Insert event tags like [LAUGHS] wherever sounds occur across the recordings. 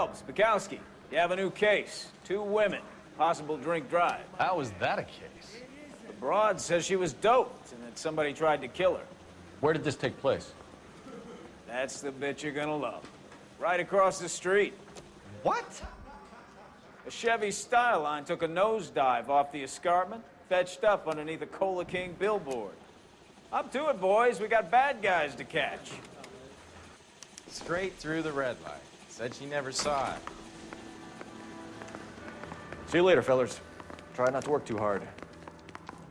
Phelps, Bekowsky, you have a new case. Two women, possible drink drive. How is that a case? The broad says she was doped and that somebody tried to kill her. Where did this take place? That's the bit you're gonna love. Right across the street. What? A Chevy Styleline took a nosedive off the escarpment, fetched up underneath a Cola King billboard. Up to it, boys. We got bad guys to catch. Straight through the red light. Said she never saw it. See you later, fellas. Try not to work too hard.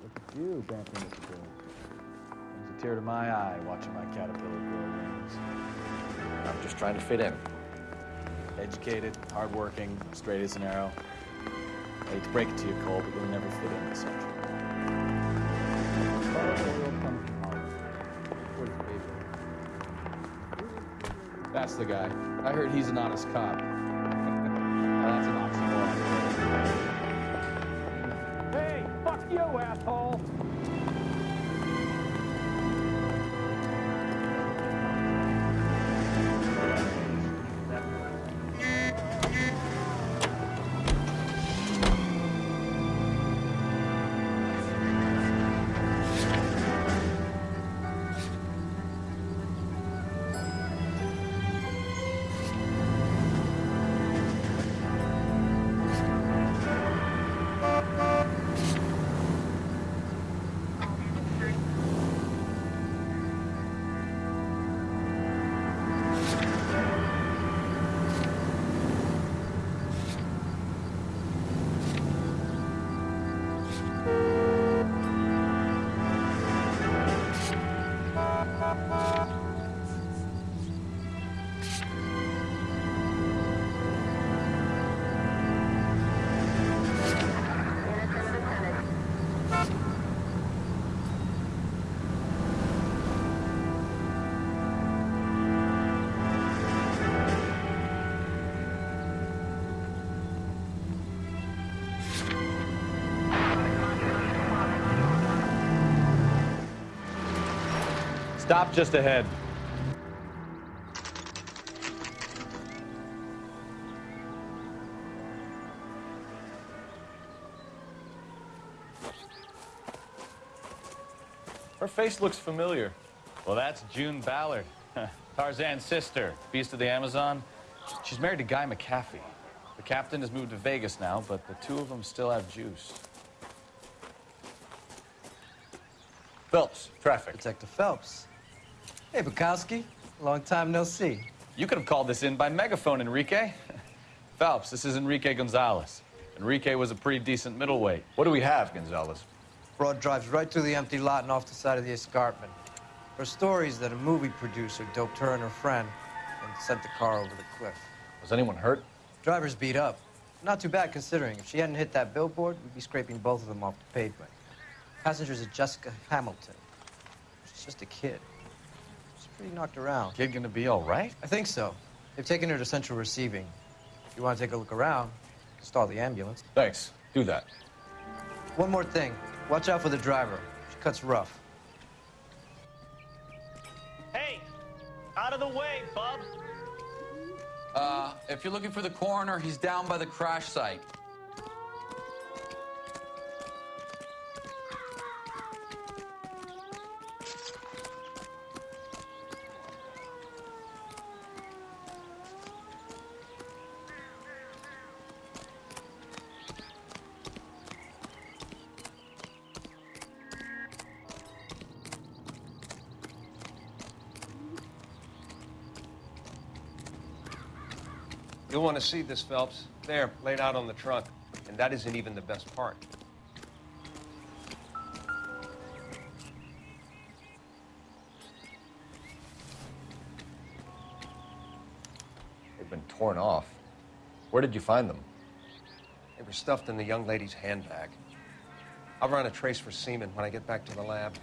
Look at you, Bantam Mr. Bill. Brings a tear to my eye watching my caterpillar grow wings. I'm just trying to fit in. Educated, hardworking, straight as an arrow. I hate to break it to you, Cole, but you'll never fit in this century. That's the guy. I heard he's an honest cop. [LAUGHS] That's an oxymoron. Hey, fuck you, asshole! Stop just ahead. Her face looks familiar. Well, that's June Ballard, Tarzan's sister, beast of the Amazon. She's married to Guy McAfee. The captain has moved to Vegas now, but the two of them still have juice. Phelps, traffic. Detective Phelps. Hey, Bekowsky. Long time no see. You could have called this in by megaphone, Enrique. [LAUGHS] Phelps, this is Enrique Gonzalez. Enrique was a pretty decent middleweight. What do we have, Gonzalez? Broad drives right through the empty lot and off the side of the escarpment. Her story is that a movie producer doped her and her friend and sent the car over the cliff. Was anyone hurt? Driver's beat up. Not too bad considering. If she hadn't hit that billboard, we'd be scraping both of them off the pavement. Passenger's a Jessica Hamilton. She's just a kid. She's pretty knocked around. Kid gonna be all right? I think so. They've taken her to central receiving. If you want to take a look around, stall the ambulance. Thanks. Do that. One more thing. Watch out for the driver. She cuts rough. Hey! Out of the way, bub! Uh, if you're looking for the coroner, he's down by the crash site. To see this, Phelps. There, laid out on the trunk. And that isn't even the best part. They've been torn off. Where did you find them? They were stuffed in the young lady's handbag. I'll run a trace for semen when I get back to the lab.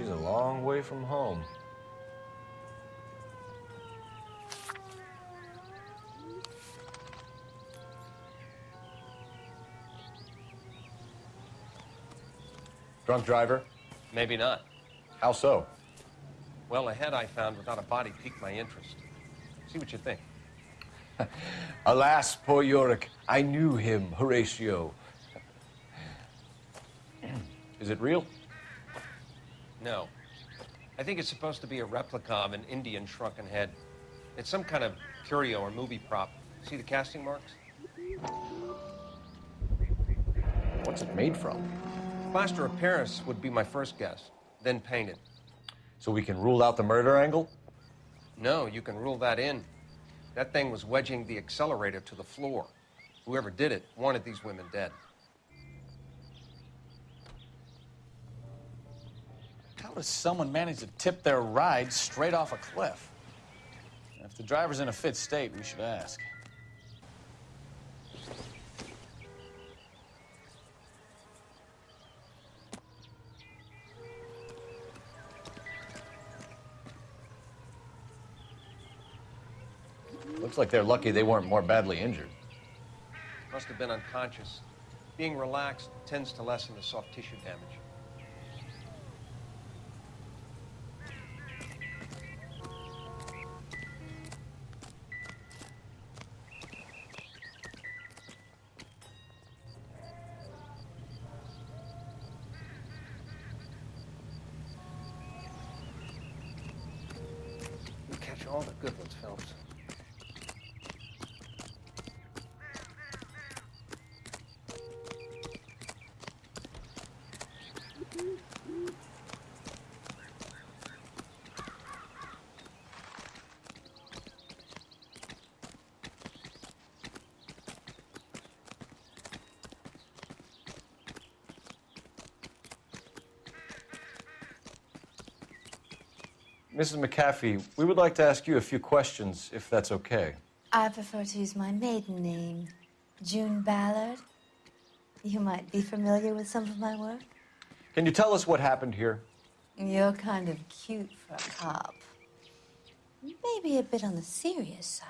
She's a long way from home. Drunk driver? Maybe not. How so? Well, a head I found without a body piqued my interest. See what you think. [LAUGHS] Alas, poor Yorick. I knew him, Horatio. [CLEARS THROAT] Is it real? No. I think it's supposed to be a replica of an Indian shrunken head. It's some kind of curio or movie prop. See the casting marks? What's it made from? Plaster of Paris would be my first guess, then painted. So we can rule out the murder angle? No, you can rule that in. That thing was wedging the accelerator to the floor. Whoever did it wanted these women dead. Does someone manage to tip their ride straight off a cliff? If the driver's in a fit state, we should ask. Looks like they're lucky they weren't more badly injured. Must have been unconscious. Being relaxed tends to lessen the soft tissue damage. You catch all the good ones, Phelps. Mrs. McAfee, we would like to ask you a few questions, if that's okay. I prefer to use my maiden name, June Ballard. You might be familiar with some of my work. Can you tell us what happened here? You're kind of cute for a cop. Maybe a bit on the serious side.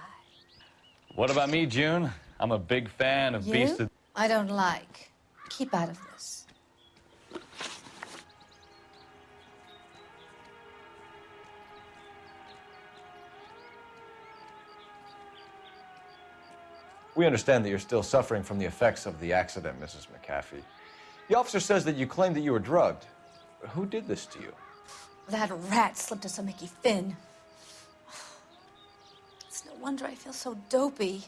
What about me, June? I'm a big fan of You? Beast of... I don't like. Keep out of this. We understand that you're still suffering from the effects of the accident, Mrs. McAfee. The officer says that you claimed that you were drugged. Who did this to you? That rat slipped us a Mickey Finn. It's no wonder I feel so dopey.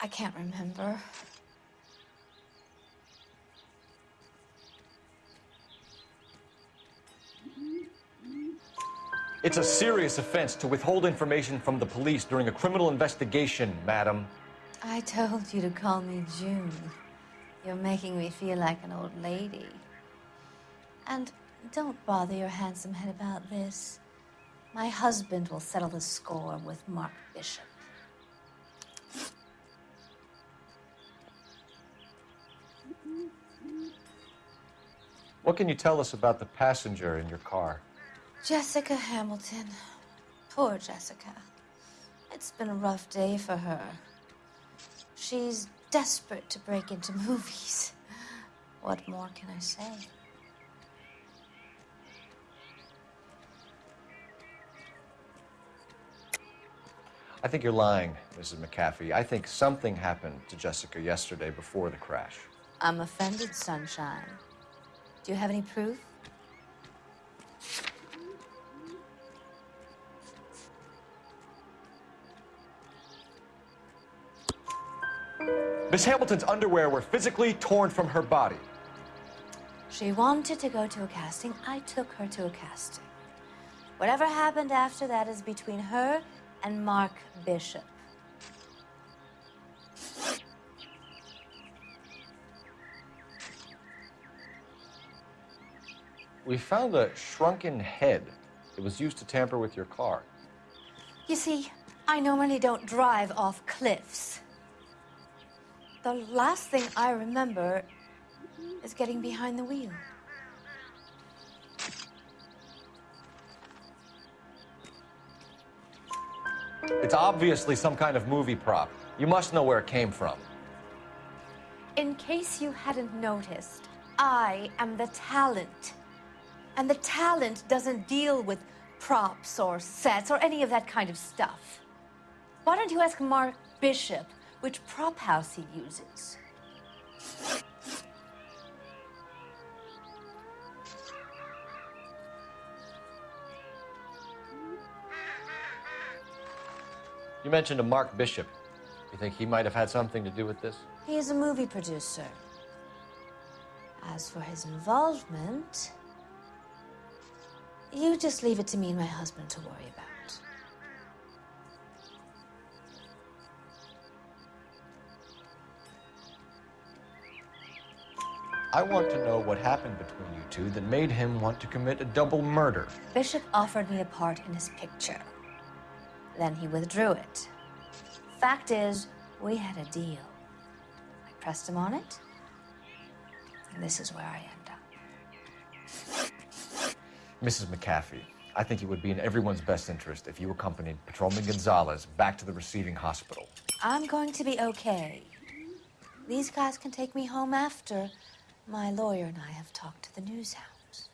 I can't remember. It's a serious offense to withhold information from the police during a criminal investigation, madam. I told you to call me June. You're making me feel like an old lady. And don't bother your handsome head about this. My husband will settle the score with Mark Bishop. What can you tell us about the passenger in your car? Jessica Hamilton. Poor Jessica. It's been a rough day for her. She's desperate to break into [LAUGHS] movies. What more can I say? I think you're lying, Mrs. McAfee. I think something happened to Jessica yesterday before the crash. I'm offended, Sunshine. Do you have any proof? Miss Hamilton's underwear were physically torn from her body. She wanted to go to a casting. I took her to a casting. Whatever happened after that is between her and Mark Bishop. We found a shrunken head. It was used to tamper with your car. You see, I normally don't drive off cliffs. The last thing I remember is getting behind the wheel. It's obviously some kind of movie prop. You must know where it came from. In case you hadn't noticed, I am the talent. And the talent doesn't deal with props or sets or any of that kind of stuff. Why don't you ask Mark Bishop which prop house he uses? You mentioned a Mark Bishop. You think he might have had something to do with this? He is a movie producer. As for his involvement, you just leave it to me and my husband to worry about. I want to know what happened between you two that made him want to commit a double murder. Bishop offered me a part in his picture. Then he withdrew it. Fact is, we had a deal. I pressed him on it, and this is where I end up. Mrs. McAfee, I think it would be in everyone's best interest if you accompanied Patrolman Gonzalez back to the receiving hospital. I'm going to be okay. These guys can take me home after my lawyer and I have talked to the news house.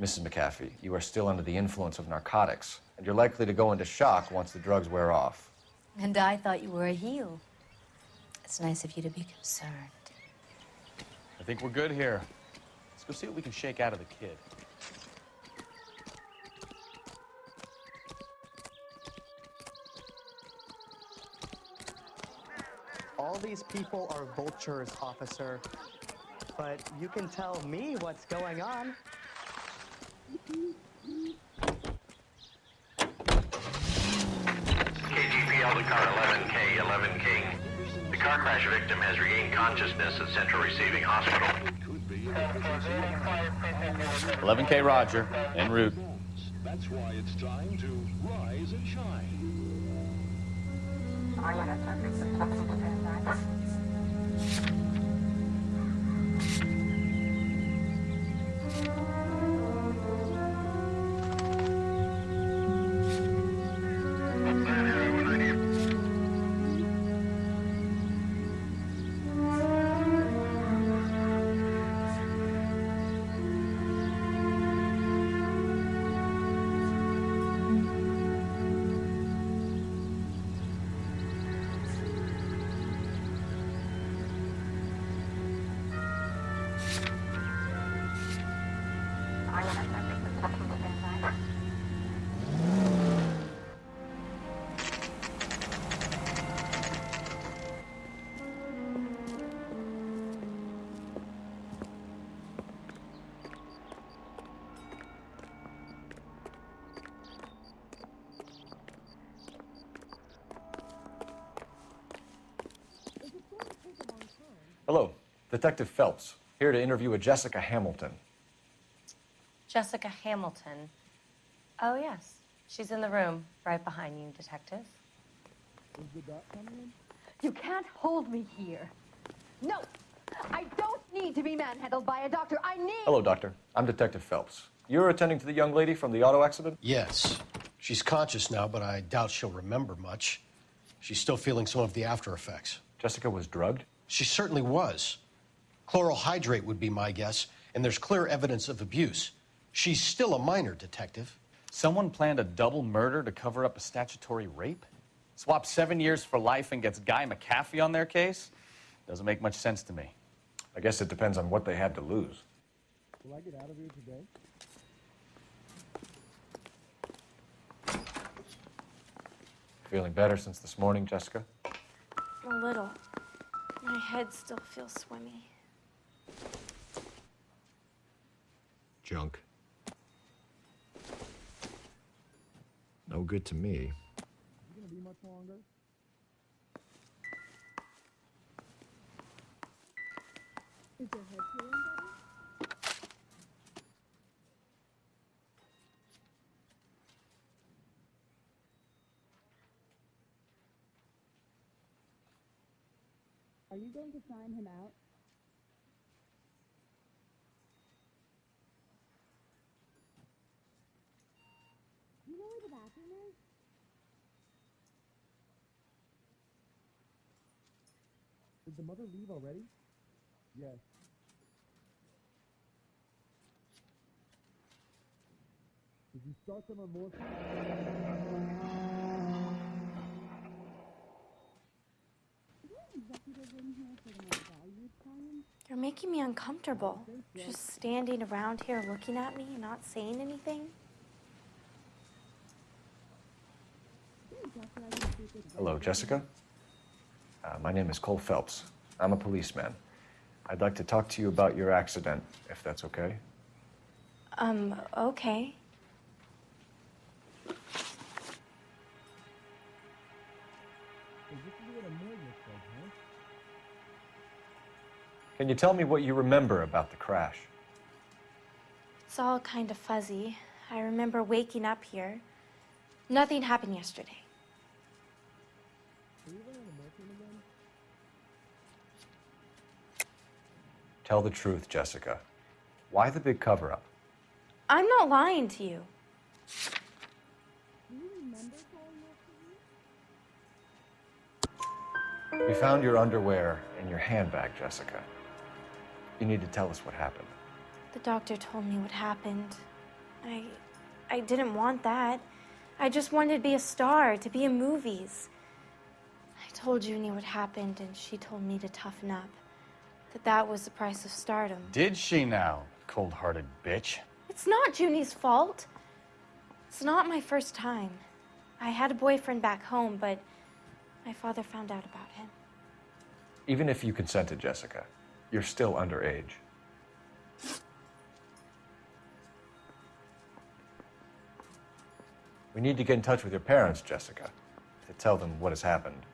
Mrs. McAfee, you are still under the influence of narcotics, and you're likely to go into shock once the drugs wear off. And I thought you were a heel. It's nice of you to be concerned. I think we're good here. Let's go see what we can shake out of the kid. All these people are vultures, officer. But you can tell me what's going on. KGPL to car 11K, 11 King. The car crash victim has regained consciousness at Central Receiving Hospital. 11K Roger, en route. That's why it's time to rise and shine. Hello, Detective Phelps, here to interview a Jessica Hamilton. Jessica Hamilton. Oh, yes. She's in the room right behind you, Detective. You can't hold me here. No, I don't need to be manhandled by a doctor. I need. Hello, Doctor. I'm Detective Phelps. You're attending to the young lady from the auto accident? Yes. She's conscious now, but I doubt she'll remember much. She's still feeling some of the after effects. Jessica was drugged? She certainly was. Chloral hydrate would be my guess, and there's clear evidence of abuse. She's still a minor, Detective. Someone planned a double murder to cover up a statutory rape? Swap seven years for life and gets Guy McAfee on their case? Doesn't make much sense to me. I guess it depends on what they had to lose. Will I get out of here today? Feeling better since this morning, Jessica? A little. My head still feels swimmy. Junk. No good to me. Are you going to sign him out? Do you know where the bathroom is? Did the mother leave already? Yes. Did you start them on more? Executive in here for the more valued clients? You're making me uncomfortable. Just standing around here looking at me and not saying anything. Hello, Jessica. Uh, my name is Cole Phelps. I'm a policeman. I'd like to talk to you about your accident, if that's okay. Um, okay. Is this what a mill looks like, huh? Can you tell me what you remember about the crash? It's all kind of fuzzy. I remember waking up here. Nothing happened yesterday. Tell the truth, Jessica. Why the big cover up? I'm not lying to you. You remember calling after me? We found your underwear in your handbag, Jessica. You need to tell us what happened. The doctor told me what happened. I I didn't want that. I just wanted to be a star, to be in movies. I told Junie what happened and she told me to toughen up. That that was the price of stardom. Did she now, cold hearted bitch? It's not Junie's fault. It's not my first time. I had a boyfriend back home, but my father found out about him. Even if you consented, Jessica, you're still underage. We need to get in touch with your parents, Jessica, to tell them what has happened.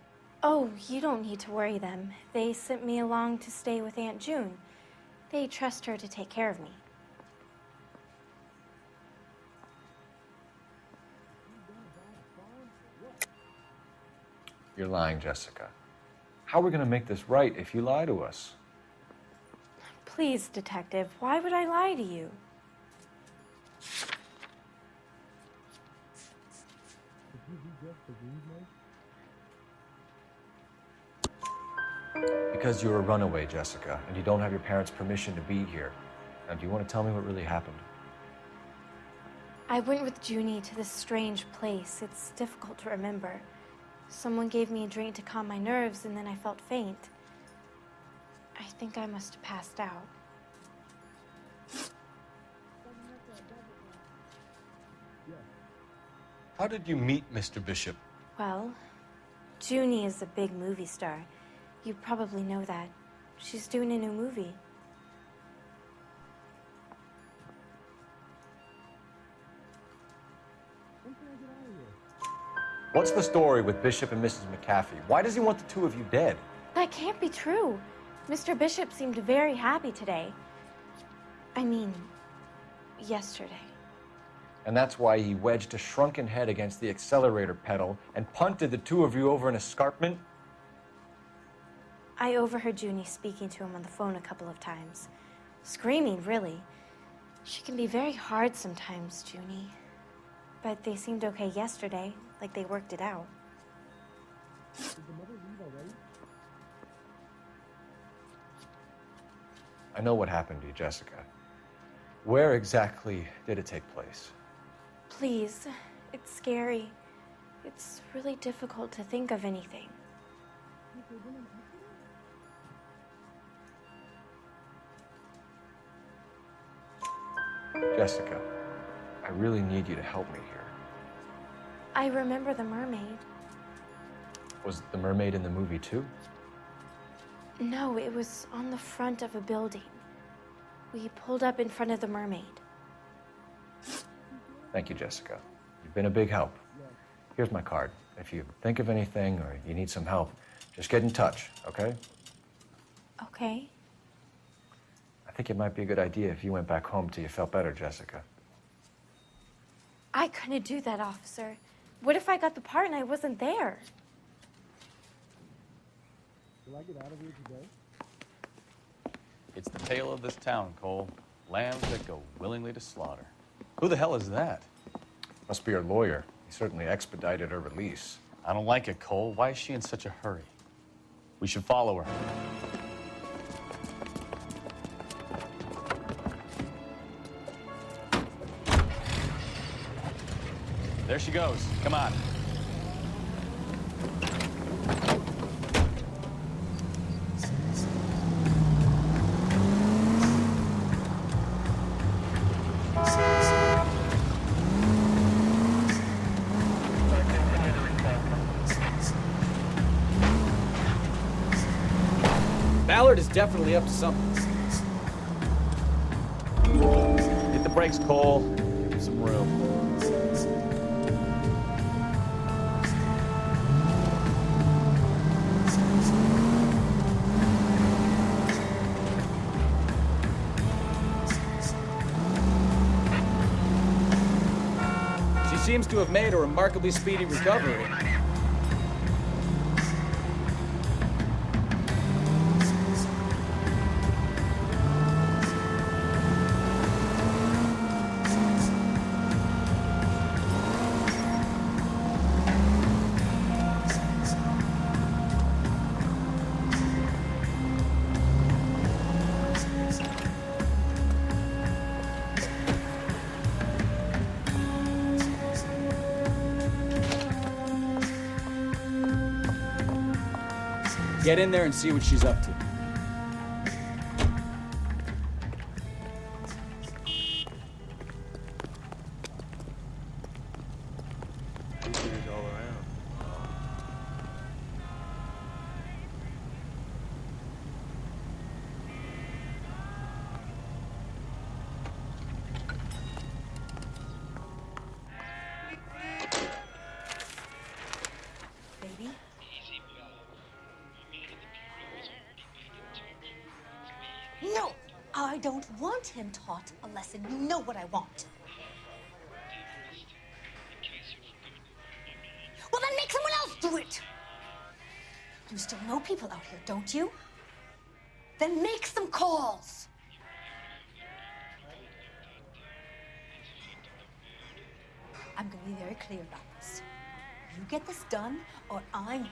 Oh, you don't need to worry them. They sent me along to stay with Aunt June. They trust her to take care of me. You're lying, Jessica. How are we going to make this right if you lie to us? Please, detective, why would I lie to you? Because you're a runaway, Jessica, and you don't have your parents' permission to be here. Now, do you want to tell me what really happened? I went with Junie to this strange place. It's difficult to remember. Someone gave me a drink to calm my nerves, and then I felt faint. I think I must have passed out. How did you meet Mr. Bishop? Well, Junie is a big movie star. You probably know that. She's doing a new movie. When can I get out of here? What's the story with Bishop and Mrs. McAfee? Why does he want the two of you dead? That can't be true. Mr. Bishop seemed very happy today. I mean, yesterday. And that's why he wedged a shrunken head against the accelerator pedal and punted the two of you over an escarpment? I overheard Junie speaking to him on the phone a couple of times. Screaming, really. She can be very hard sometimes, Junie. but they seemed okay yesterday, like they worked it out. Did the mother leave already? I know what happened to you, Jessica. Where exactly did it take place? Please, it's scary. It's really difficult to think of anything. Jessica, I really need you to help me here. I remember the mermaid. Was the mermaid in the movie too? No, it was on the front of a building. We pulled up in front of the mermaid. Thank you, Jessica. You've been a big help. Here's my card. If you think of anything or you need some help, just get in touch, okay? Okay. I think it might be a good idea if you went back home till you felt better, Jessica. I couldn't do that, officer. What if I got the part and I wasn't there? Will I get out of here today? It's the tale of this town, Cole. Lambs that go willingly to slaughter. Who the hell is that? Must be her lawyer. He certainly expedited her release. I don't like it, Cole. Why is she in such a hurry? We should follow her. She goes. Come on. Ballard is definitely up to something. Hit the brakes, Cole. To have made a remarkably speedy recovery. Get in there and see what she's up to. Him taught a lesson. You know what I want. Well, then make someone else do it! You still know people out here, don't you? Then make some calls! I'm gonna be very clear about this. You get this done, or I'm.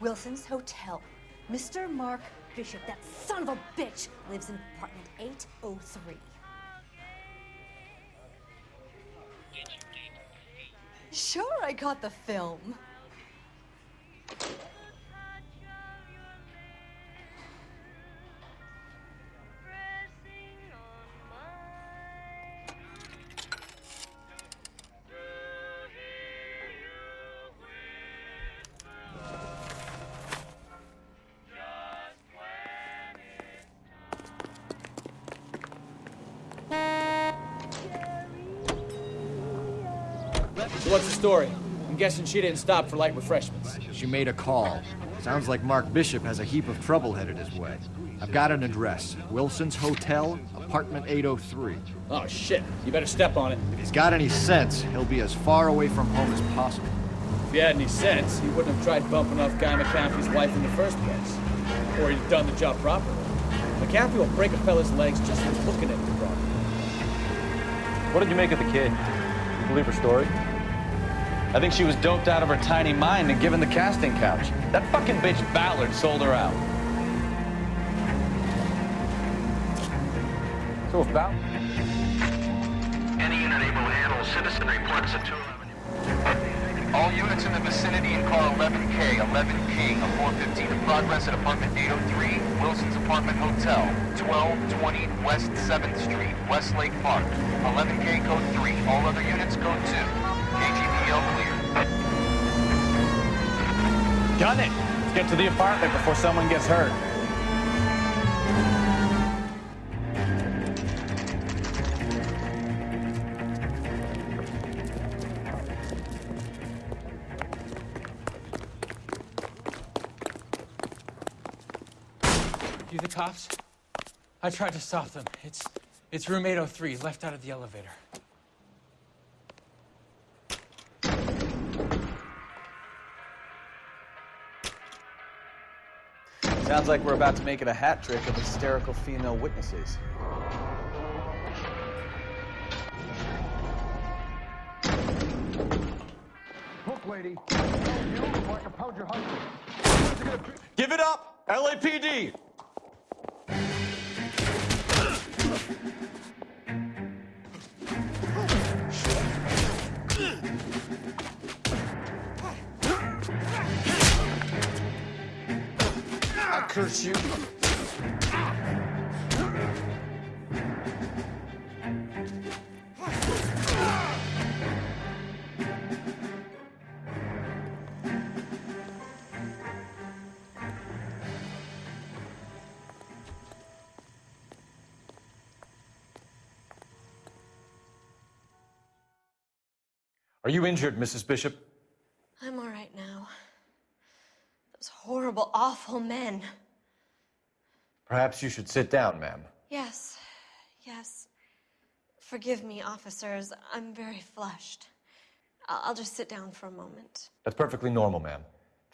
Wilson's Hotel. Mr. Mark Bishop, that son of a bitch, lives in apartment 803. Sure, I got the film. Story? I'm guessing she didn't stop for light refreshments. She made a call. Sounds like Mark Bishop has a heap of trouble headed his way. I've got an address. Wilson's Hotel, apartment 803. Oh, shit. You better step on it. If he's got any sense, he'll be as far away from home as possible. If he had any sense, he wouldn't have tried bumping off Guy McAfee's wife in the first place. Or he'd have done the job properly. McCaffrey will break a fella's legs just for looking at the property. What did you make of the kid? You believe her story? I think she was doped out of her tiny mind and given the casting couch. That fucking bitch Ballard sold her out. So if Ballard... Any unit able to handle citizen reports at 211. All units in the vicinity in car 11K, 11 King, a 415 in progress at apartment 803, Wilson's Apartment Hotel, 1220 West 7th Street, Westlake Park. 11K code 3, all other units code 2. KGPL clear. Gun it! Let's get to the apartment before someone gets hurt. You the cops? I tried to stop them. It's it's room 803, left out of the elevator. Sounds like we're about to make it a hat trick of hysterical female witnesses. Look, lady, you so I can pound your husband. Give it up! LAPD! Curse you. Are you injured, Mrs. Bishop? I'm all right now. Those horrible, awful men. Perhaps you should sit down, ma'am. Yes, yes. Forgive me, officers. I'm very flushed. I'll just sit down for a moment. That's perfectly normal, ma'am.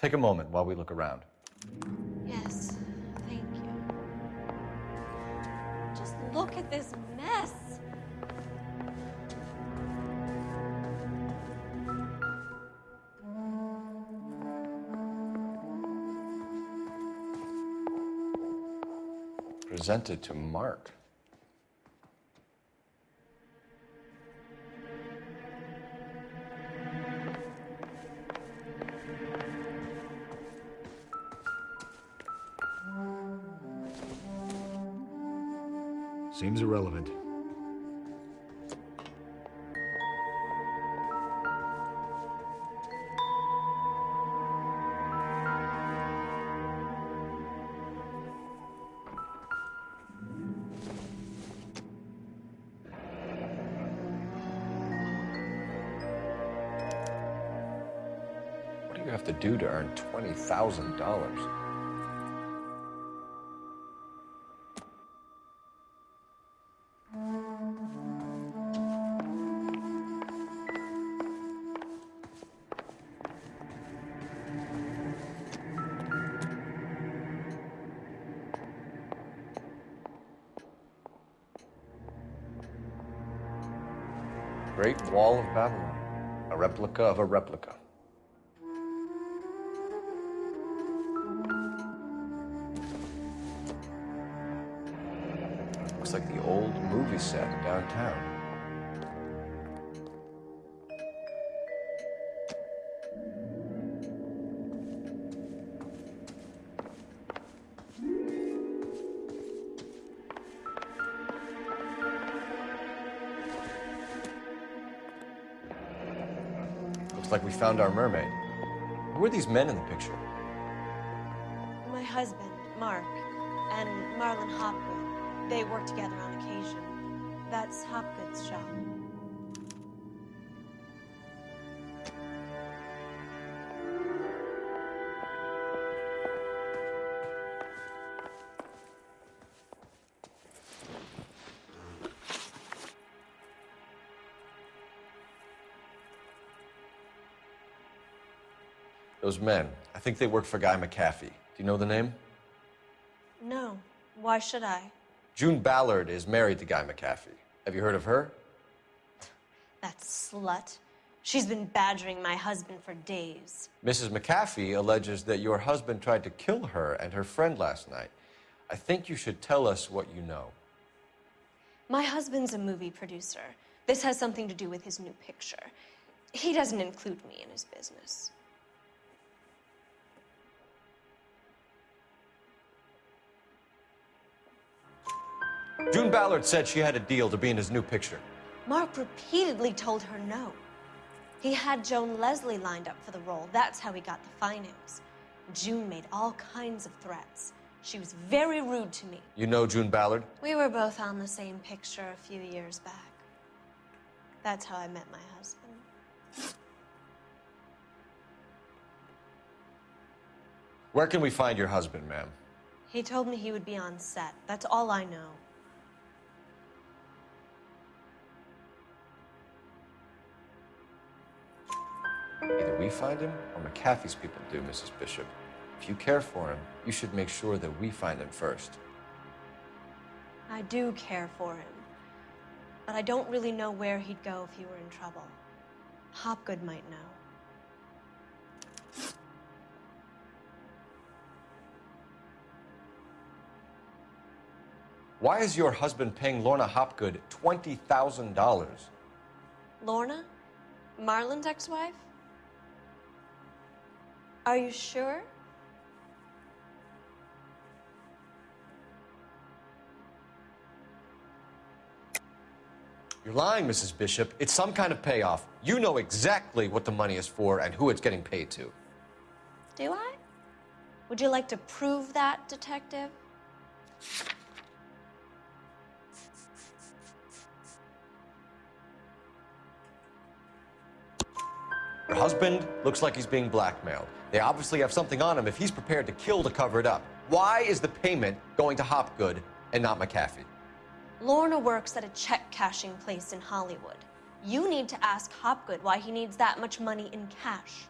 Take a moment while we look around. Yes, thank you. Just look at this mess. Presented to Mark. Seems irrelevant. $20,000? Great Wall of Babylon. A replica of a replica. Movie set downtown. Looks like we found our mermaid. Who are these men in the picture? My husband, Mark, and Marlon Hopwood. They work together. Shop. Those men. I think they work for Guy McAfee. Do you know the name? No. Why should I? June Ballard is married to Guy McAfee. Have you heard of her? That slut. She's been badgering my husband for days. Mrs. McAfee alleges that your husband tried to kill her and her friend last night. I think you should tell us what you know. My husband's a movie producer. This has something to do with his new picture. He doesn't include me in his business. June Ballard said she had a deal to be in his new picture. Mark repeatedly told her no. He had Joan Leslie lined up for the role. That's how he got the finance. June made all kinds of threats. She was very rude to me. You know June Ballard? We were both on the same picture a few years back. That's how I met my husband. Where can we find your husband, ma'am? He told me he would be on set. That's all I know. Either we find him or McAfee's people do, Mrs. Bishop. If you care for him, you should make sure that we find him first. I do care for him. But I don't really know where he'd go if he were in trouble. Hopgood might know. Why is your husband paying Lorna Hopgood $20,000? Lorna? Marlon's ex wife? Are you sure? You're lying, Mrs. Bishop. It's some kind of payoff. You know exactly what the money is for and who it's getting paid to. Do I? Would you like to prove that, Detective? Your husband looks like he's being blackmailed. They obviously have something on him if he's prepared to kill to cover it up. Why is the payment going to Hopgood and not McAfee? Lorna works at a check cashing place in Hollywood. You need to ask Hopgood why he needs that much money in cash.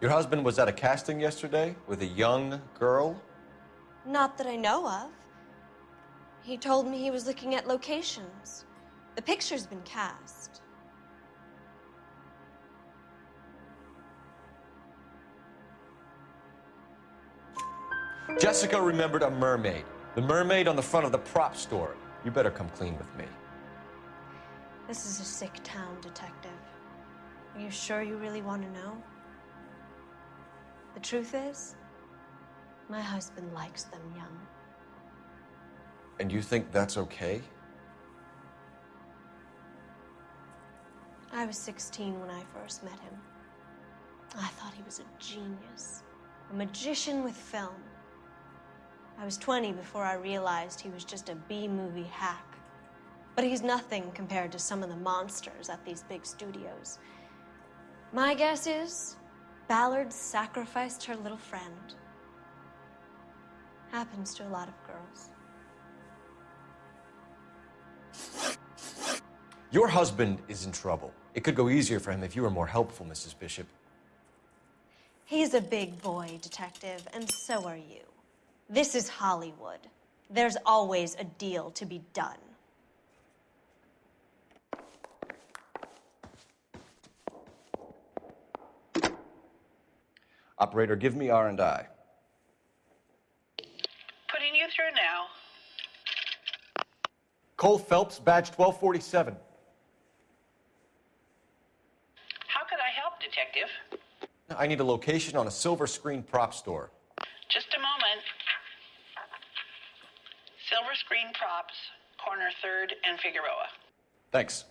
Your husband was at a casting yesterday with a young girl? Not that I know of. He told me he was looking at locations. The picture's been cast. Jessica remembered a mermaid. The mermaid on the front of the prop store. You better come clean with me. This is a sick town, Detective. Are you sure you really want to know? The truth is, my husband likes them young. And you think that's okay? I was 16 when I first met him. I thought he was a genius, a magician with film. I was 20 before I realized he was just a B movie hack. But he's nothing compared to some of the monsters at these big studios. My guess is Ballard sacrificed her little friend. Happens to a lot of girls. Your husband is in trouble. It could go easier for him if you were more helpful, Mrs. Bishop. He's a big boy, Detective, and so are you. This is Hollywood. There's always a deal to be done. Operator, give me R&I. Putting you through now. Cole Phelps, badge 1247. How could I help, Detective? I need a location on a silver screen prop store. Just a moment. Silver Screen Props, corner 3rd and Figueroa. Thanks.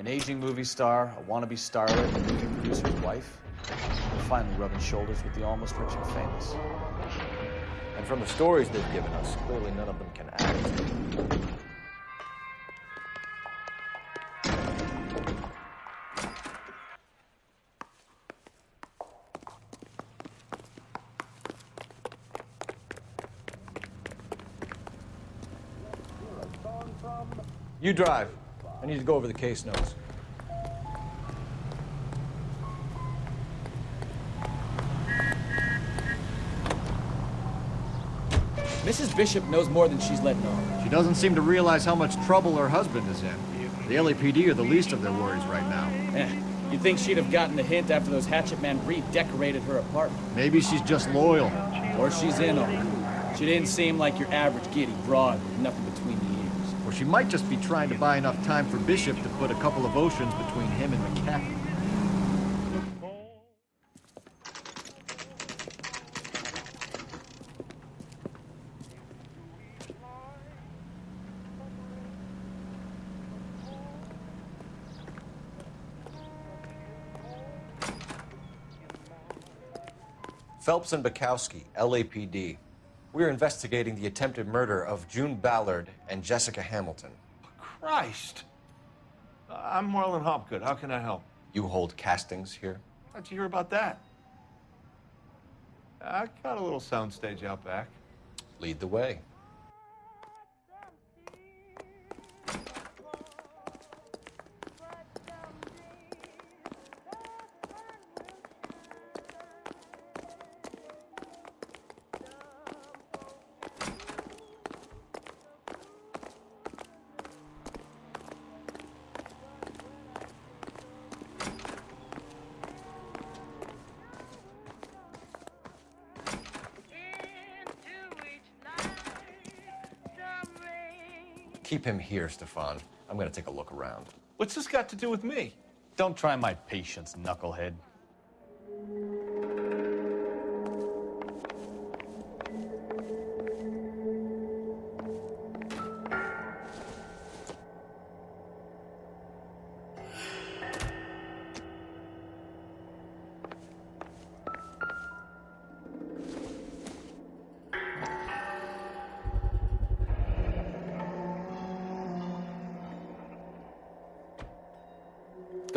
An aging movie star, a wannabe starlet, a movie producer's wife. Finally rubbing shoulders with the almost rich and famous. And from the stories they've given us, clearly none of them can act. You drive. I need to go over the case notes. Mrs. Bishop knows more than she's letting on. She doesn't seem to realize how much trouble her husband is in. The LAPD are the least of their worries right now. Eh, you'd think she'd have gotten the hint after those hatchet men redecorated her apartment. Maybe she's just loyal. Or she's in on it. She didn't seem like your average giddy broad with nothing between the ears. Or she might just be trying to buy enough time for Bishop to put a couple of oceans between him and McAfee. Phelps and Bekowsky, LAPD. We're investigating the attempted murder of June Ballard and Jessica Hamilton. Christ. I'm Marlon Hopgood. How can I help? You hold castings here? How'd you hear about that? I got a little soundstage out back. Lead the way. Keep him here, Stefan. I'm gonna take a look around. What's this got to do with me? Don't try my patience, knucklehead.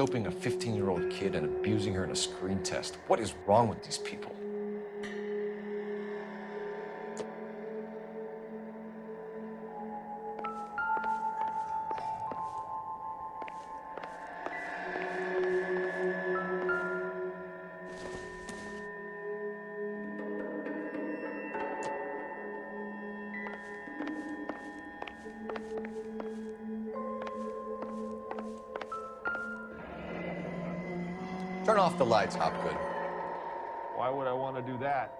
Doping a 15 year old kid and abusing her in a screen test. What is wrong with these people? Off the Hopgood. Why would I want to do that?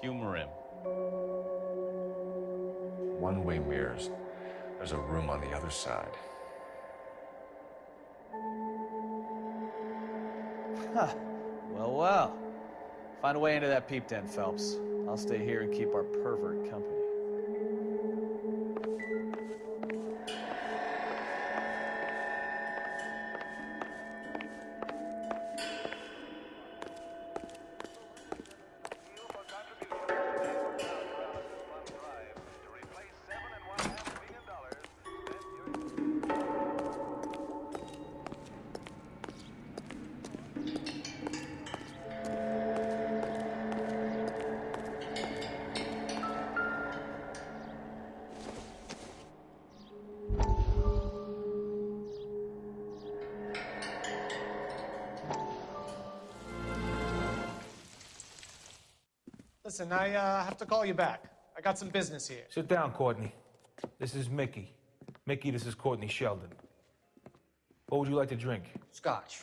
Humor him. One way mirrors. There's a room on the other side. Huh. Well, well. Find a way into that peep den, Phelps. I'll stay here and keep our pervert company. Have to call you back. I got some business here. Sit down, Courtney. This is Mickey. Mickey, this is Courtney Sheldon. What would you like to drink? Scotch.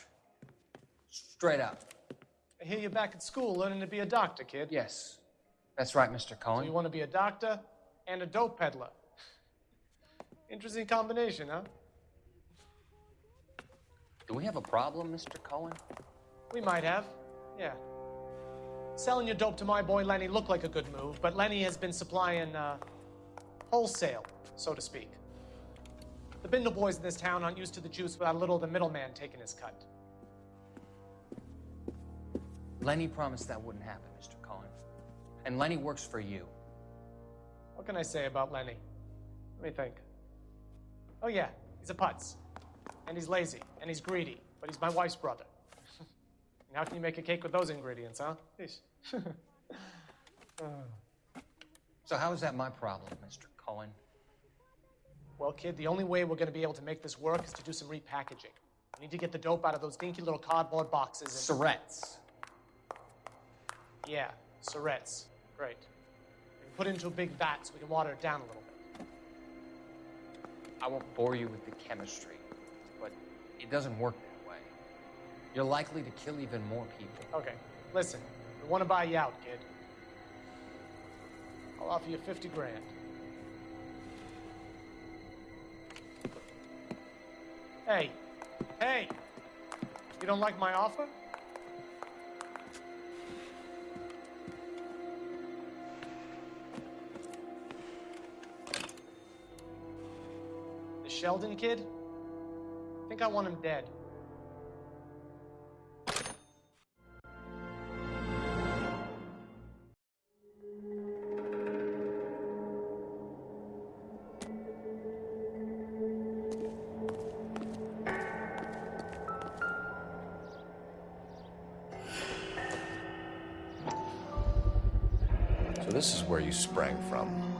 Straight up. I hear you're back at school learning to be a doctor, kid. Yes. That's right, Mr. So Cohen. you want to be a doctor and a dope peddler. Interesting combination, huh? Do we have a problem, Mr. Cohen? We might have. Yeah. Selling your dope to my boy Lenny looked like a good move, but Lenny has been supplying uh, wholesale, so to speak. The Bindle boys in this town aren't used to the juice without a little of the middleman taking his cut. Lenny promised that wouldn't happen, Mr. Cohen. And Lenny works for you. What can I say about Lenny? Let me think. Oh, yeah, he's a putz. And he's lazy, and he's greedy, but he's my wife's brother. And how can you make a cake with those ingredients, huh? Yeesh. [LAUGHS] So how is that my problem, Mr. Cohen? Well, kid, the only way we're going to be able to make this work is to do some repackaging. We need to get the dope out of those dinky little cardboard boxes and... Syrettes. Yeah, Syrettes. Great. We can put it into a big vat so we can water it down a little bit. I won't bore you with the chemistry, but it doesn't work. You're likely to kill even more people. Okay, listen. We want to buy you out, kid. I'll offer you 50 grand. Hey, hey! You don't like my offer? The Sheldon kid? I think I want him dead. So this is where you sprang from.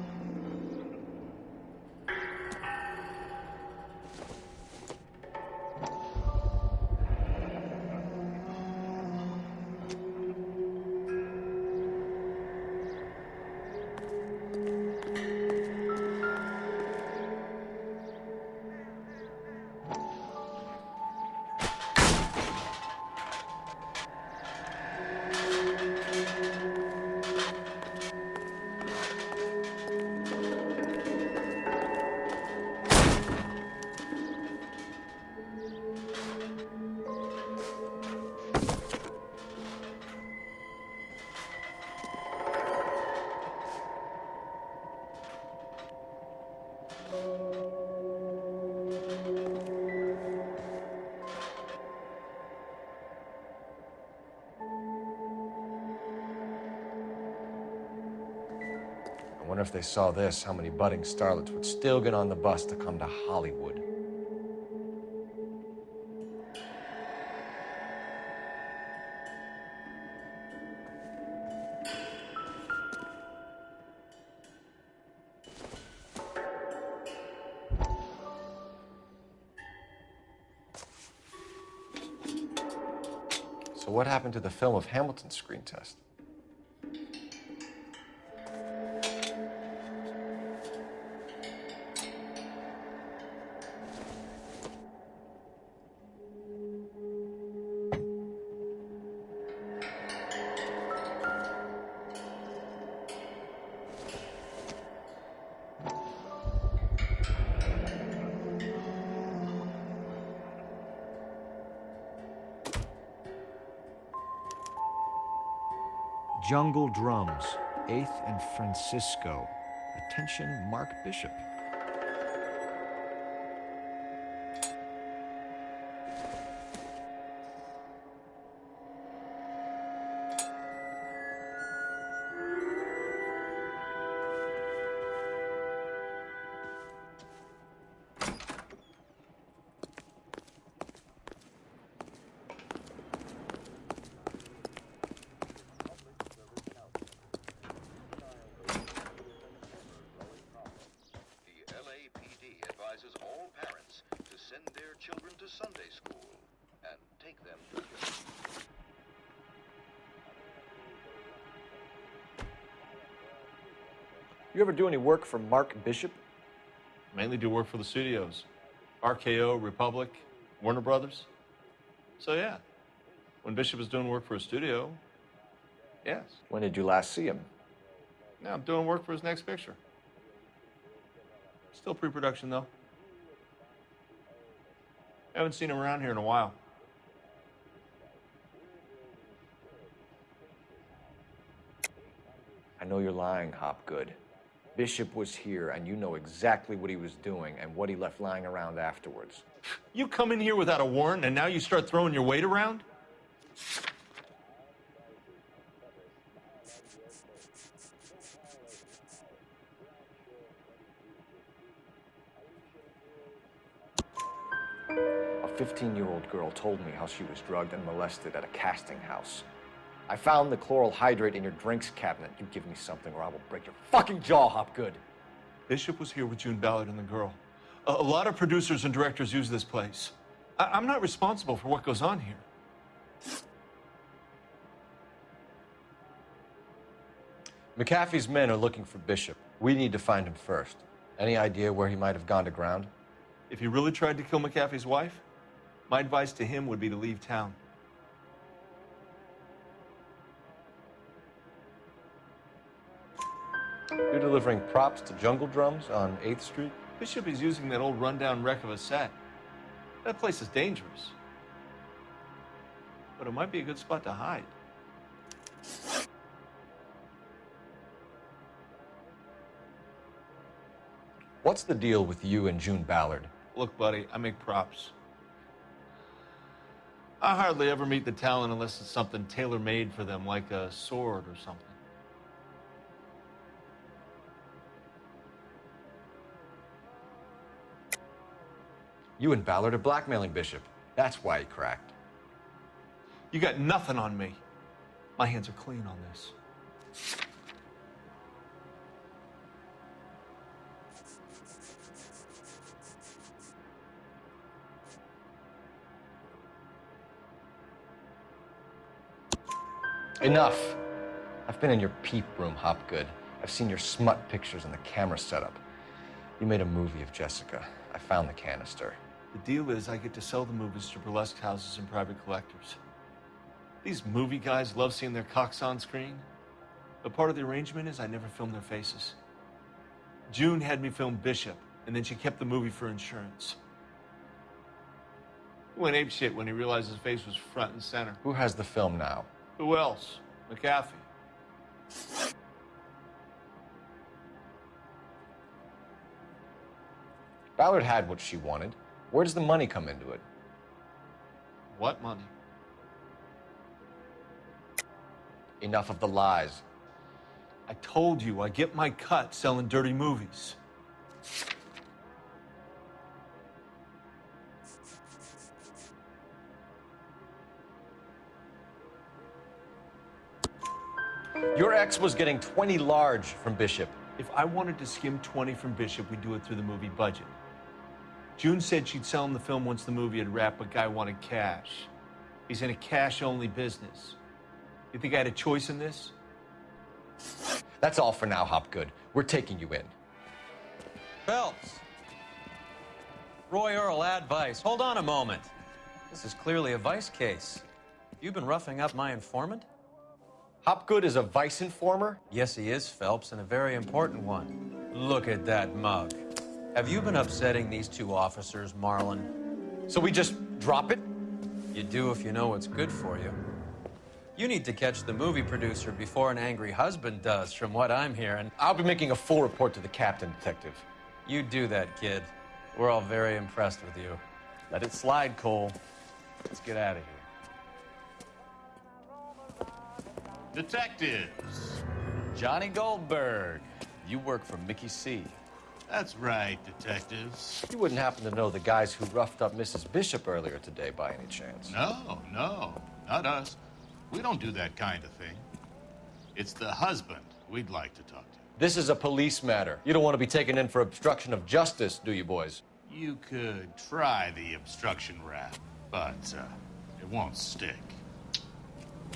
They saw this, how many budding starlets would still get on the bus to come to Hollywood. So what happened to the film of Hamilton's screen test? Francisco. Attention, Mark Bishop. Do any work for Mark Bishop? Mainly do work for the studios. RKO, Republic, Warner Brothers. So yeah, when Bishop is doing work for a studio, yes. When did you last see him? Now I'm doing work for his next picture. Still pre-production though. Haven't seen him around here in a while. I know you're lying, Hopgood. Bishop was here, and you know exactly what he was doing and what he left lying around afterwards. You come in here without a warrant, and now you start throwing your weight around? A 15 year old girl told me how she was drugged and molested at a casting house. I found the chloral hydrate in your drinks cabinet. You give me something or I will break your fucking jaw, Hopgood. Bishop was here with June Ballard and the girl. A, a lot of producers and directors use this place. I, I'm not responsible for what goes on here. McAfee's men are looking for Bishop. We need to find him first. Any idea where he might have gone to ground? If he really tried to kill McAfee's wife, my advice to him would be to leave town. You're delivering props to Jungle Drums on 8th Street? Bishop is using that old rundown wreck of a set. That place is dangerous. But it might be a good spot to hide. What's the deal with you and June Ballard? Look, buddy, I make props. I hardly ever meet the talent unless it's something tailor made for them, like a sword or something. You and Ballard are blackmailing Bishop. That's why he cracked. You got nothing on me. My hands are clean on this. Enough. I've been in your peep room, Hopgood. I've seen your smut pictures and the camera setup. You made a movie of Jessica. I found the canister. The deal is I get to sell the movies to burlesque houses and private collectors. These movie guys love seeing their cocks on screen. But part of the arrangement is I never film their faces. June had me film Bishop, and then she kept the movie for insurance. He went apeshit when he realized his face was front and center. Who has the film now? Who else? McAfee. Ballard had what she wanted. Where does the money come into it? What money? Enough of the lies. I told you I get my cut selling dirty movies. Your ex was getting 20 large from Bishop. If I wanted to skim 20 from Bishop, we'd do it through the movie budget. June said she'd sell him the film once the movie had wrapped, but Guy wanted cash. He's in a cash-only business. You think I had a choice in this? That's all for now, Hopgood. We're taking you in. Phelps. Roy Earle, ad vice. Hold on a moment. This is clearly a vice case. You've been roughing up my informant? Hopgood is a vice informer? Yes, he is, Phelps, and a very important one. Look at that mug. Have you been upsetting these two officers, Marlon? So we just drop it? You do if you know what's good for you. You need to catch the movie producer before an angry husband does, from what I'm hearing. I'll be making a full report to the captain, detective. You do that, kid. We're all very impressed with you. Let it slide, Cole. Let's get out of here. Detectives. Johnny Goldberg. You work for Mickey C. That's right, detectives. You wouldn't happen to know the guys who roughed up Mrs. Bishop earlier today by any chance? No, no, not us. We don't do that kind of thing. It's the husband we'd like to talk to. This is a police matter. You don't want to be taken in for obstruction of justice, do you, boys? You could try the obstruction rap, but uh, it won't stick.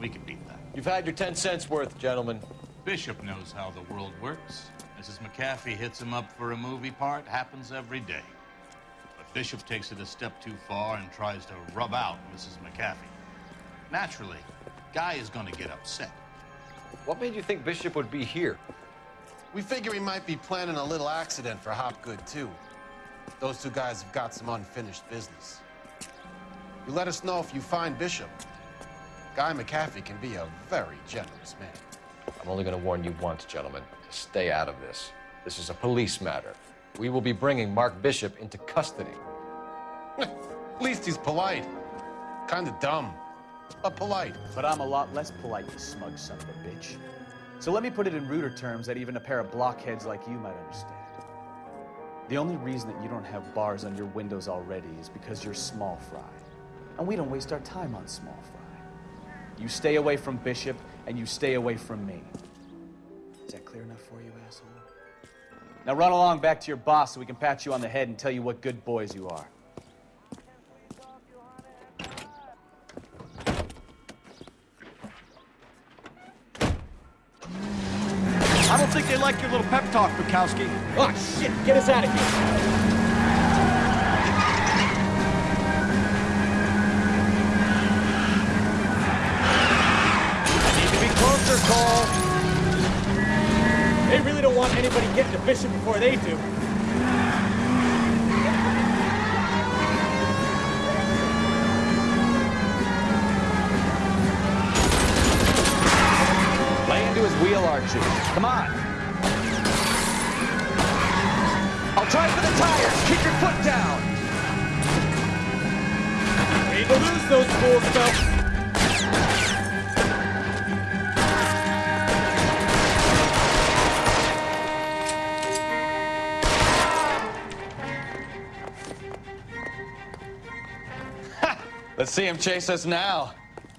We can beat that. You've had your 10 cents worth, gentlemen. Bishop knows how the world works. Mrs. McAfee hits him up for a movie part, happens every day. But Bishop takes it a step too far and tries to rub out Mrs. McAfee. Naturally, Guy is going to get upset. What made you think Bishop would be here? We figure he might be planning a little accident for Hopgood, too. Those two guys have got some unfinished business. You let us know if you find Bishop. Guy McAfee can be a very generous man. I'm only going to warn you once, gentlemen. To stay out of this. This is a police matter. We will be bringing Mark Bishop into custody. [LAUGHS] At least he's polite. Kinda dumb, but polite. But I'm a lot less polite, you smug son of a bitch. So let me put it in ruder terms that even a pair of blockheads like you might understand. The only reason that you don't have bars on your windows already is because you're small fry. And we don't waste our time on small fry. You stay away from Bishop, and you stay away from me. Is that clear enough for you, asshole? Now run along back to your boss so we can pat you on the head and tell you what good boys you are. I don't think they like your little pep talk, Bekowsky. Oh, shit! Get us out of here! Anybody getting to Bishop before they do. Lay into his wheel, Archie. Come on. I'll try for the tires. Keep your foot down. Way to lose those fools, Phelps. Let's see him chase us now.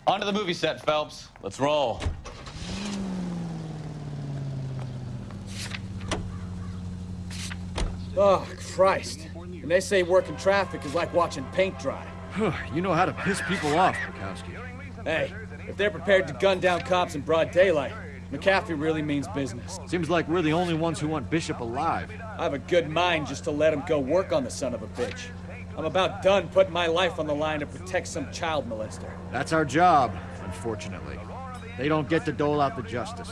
Onto the movie set, Phelps. Let's roll. Oh, Christ. When they say working traffic is like watching paint dry. you know how to piss people off, Bekowsky. Hey, if they're prepared to gun down cops in broad daylight, McAfee really means business. Seems like we're the only ones who want Bishop alive. I have a good mind just to let him go work on the son of a bitch. I'm about done putting my life on the line to protect some child molester. That's our job, unfortunately. They don't get to dole out the justice.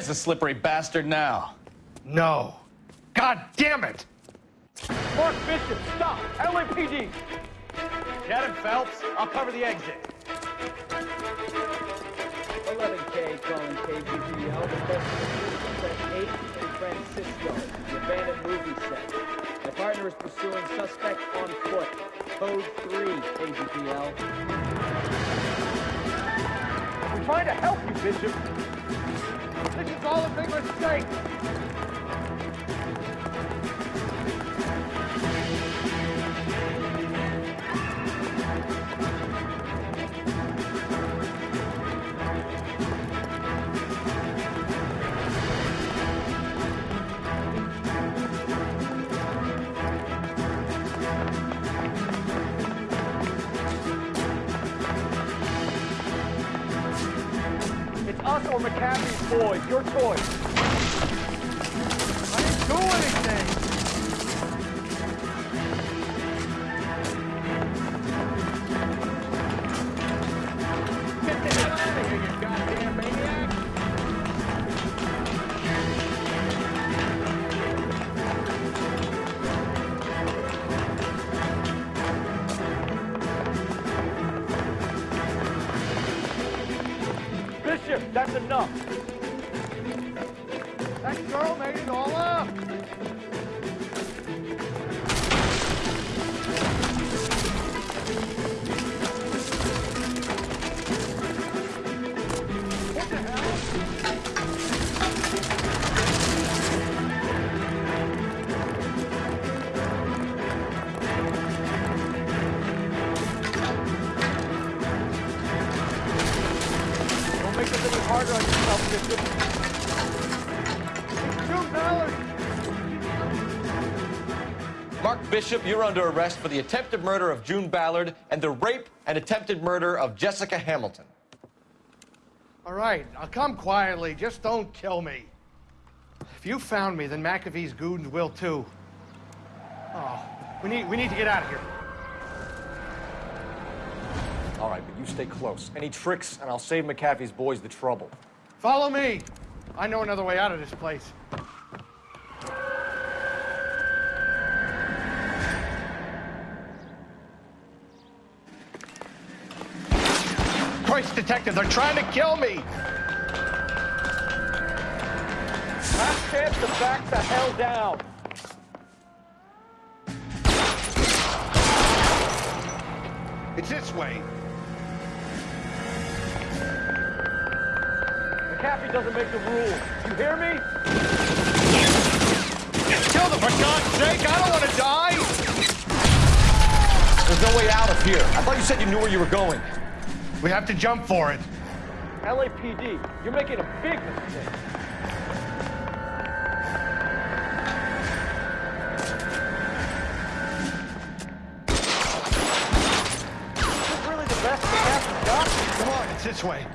There's the slippery bastard now. No. God damn it! Mark Bishop, stop! LAPD! Get him, Phelps. I'll cover the exit. 11K calling KGPL. Investigations at 8 in Francisco, the abandoned movie set. My partner is pursuing suspect on foot. Code 3, KGPL. I'm trying to help you, Bishop. Is all a big mistake. McAfee's boys. Your choice. I didn't do anything. Bishop, you're under arrest for the attempted murder of June Ballard and the rape and attempted murder of Jessica Hamilton. All right, I'll come quietly. Just don't kill me. If you found me, then McAfee's goons will too. Oh, we need, we need to get out of here. All right, but you stay close. Any tricks, and I'll save McAfee's boys the trouble. Follow me. I know another way out of this place. Christ, detective, they're trying to kill me. Last chance to back the hell down. It's this way. McAfee doesn't make the rules. You hear me? Kill them, for God's sake! I don't want to die! There's no way out of here. I thought you said you knew where you were going. We have to jump for it. LAPD, you're making a big mistake. Is this really the best? Come on, it's this way.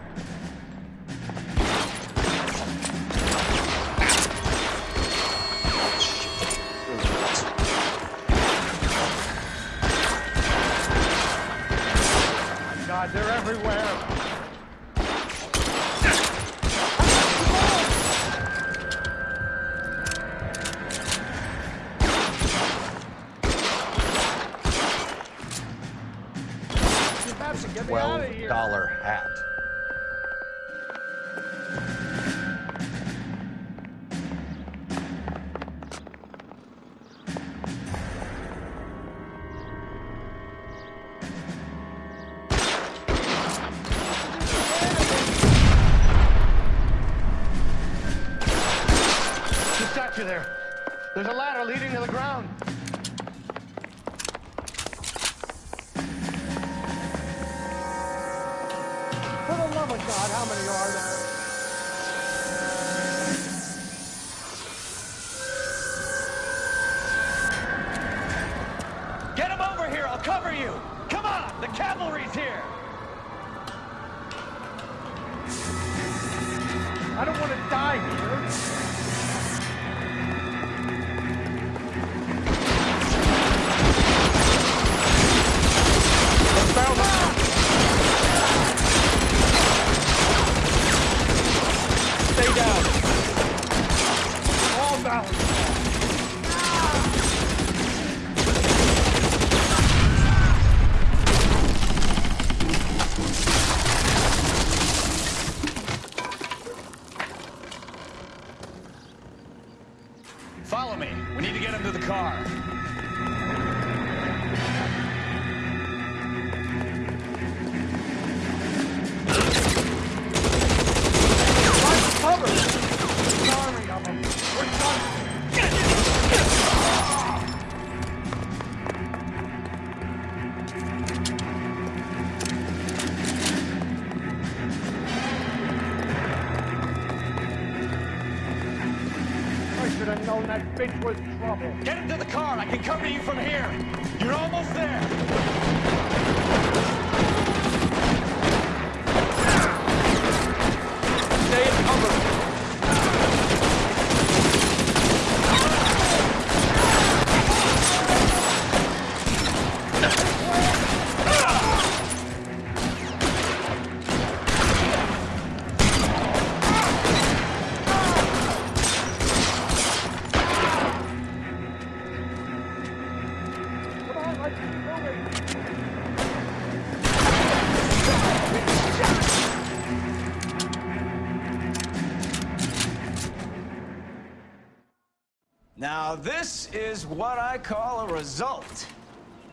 Is what I call a result.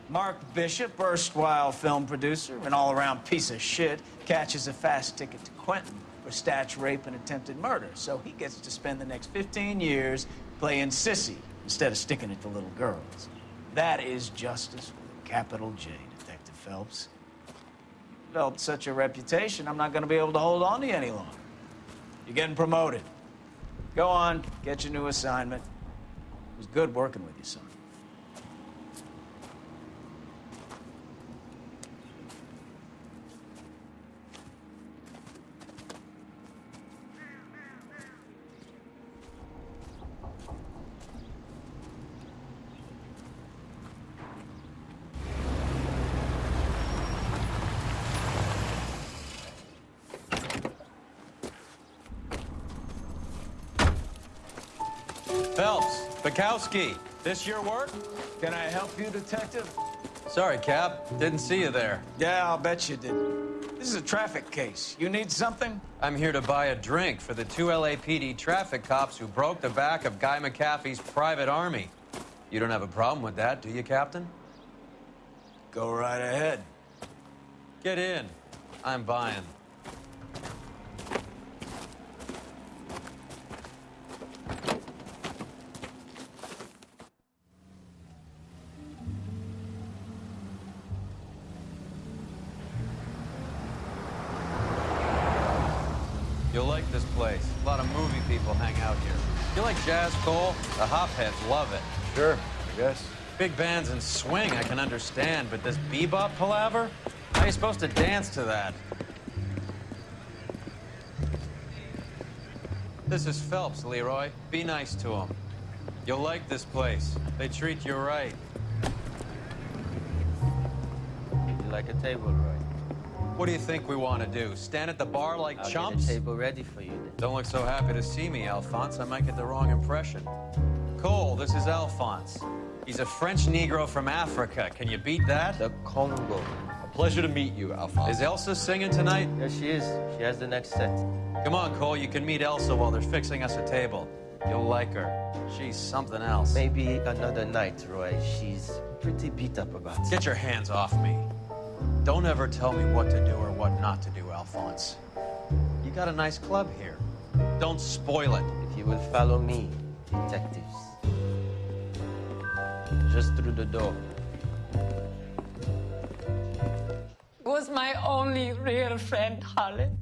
Mark Bishop, erstwhile film producer and all around piece of shit, catches a fast ticket to Quentin for statch rape and attempted murder. So he gets to spend the next 15 years playing sissy instead of sticking it to little girls. That is justice with a capital J, Detective Phelps. Developed such a reputation, I'm not going to be able to hold on to you any longer. You're getting promoted. Go on, get your new assignment. Was good working with you, son. Phelps, Bekowsky, this your work? Can I help you, Detective? Sorry, Cap. Didn't see you there. Yeah, I'll bet you did. This is a traffic case. You need something? I'm here to buy a drink for the two LAPD traffic cops who broke the back of Guy McAfee's private army. You don't have a problem with that, do you, Captain? Go right ahead. Get in. I'm buying. Jazz, Cole? The hopheads love it. Sure, I guess. Big bands and swing, I can understand, but this bebop palaver? How are you supposed to dance to that? This is Phelps, Leroy. Be nice to him. You'll like this place. They treat you right. You like a table, Roy? What do you think we want to do? Stand at the bar like I'll chumps? get a table ready for you then. Don't look so happy to see me, Alphonse. I might get the wrong impression. Cole, this is Alphonse. He's a French Negro from Africa. Can you beat that? The Congo. A pleasure to meet you, Alphonse. Is Elsa singing tonight? Yes, she is. She has the next set. Come on, Cole. You can meet Elsa while they're fixing us a table. You'll like her. She's something else. Maybe another night, Roy. She's pretty beat up about it. Get your hands off me. Don't ever tell me what to do or what not to do, Alphonse. You got a nice club here. Don't spoil it. If you will follow me, detectives. Just through the door. was my only real friend, Harlan.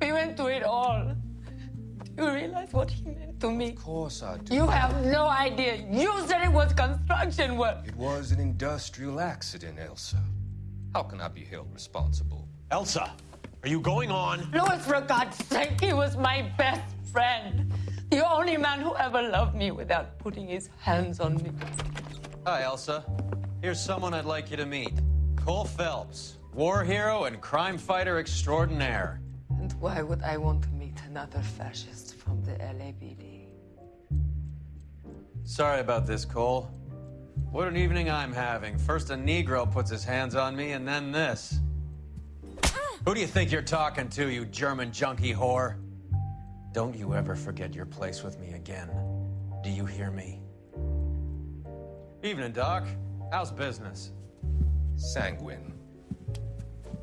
We went through it all. Do you realize what he meant to me? Of course I do. You have no idea. You said it was construction work. It was an industrial accident, Elsa. How can I be held responsible? Elsa, are you going on? Louis, for God's sake, he was my best friend. The only man who ever loved me without putting his hands on me. Hi, Elsa. Here's someone I'd like you to meet. Cole Phelps, war hero and crime fighter extraordinaire. And why would I want to meet another fascist from the LAPD? Sorry about this, Cole. What an evening I'm having. First a Negro puts his hands on me, and then this. Who do you think you're talking to, you German junkie whore? Don't you ever forget your place with me again. Do you hear me? Evening, Doc. How's business? Sanguine.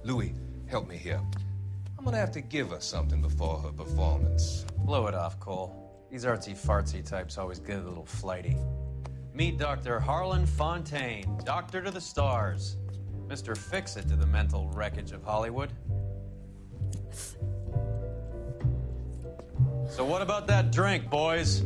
Louis, help me here. I'm gonna have to give her something before her performance. Blow it off, Cole. These artsy fartsy types always get a little flighty. Meet Dr. Harlan Fontaine, doctor to the stars. Mr. Fix It to the mental wreckage of Hollywood. So what about that drink, boys?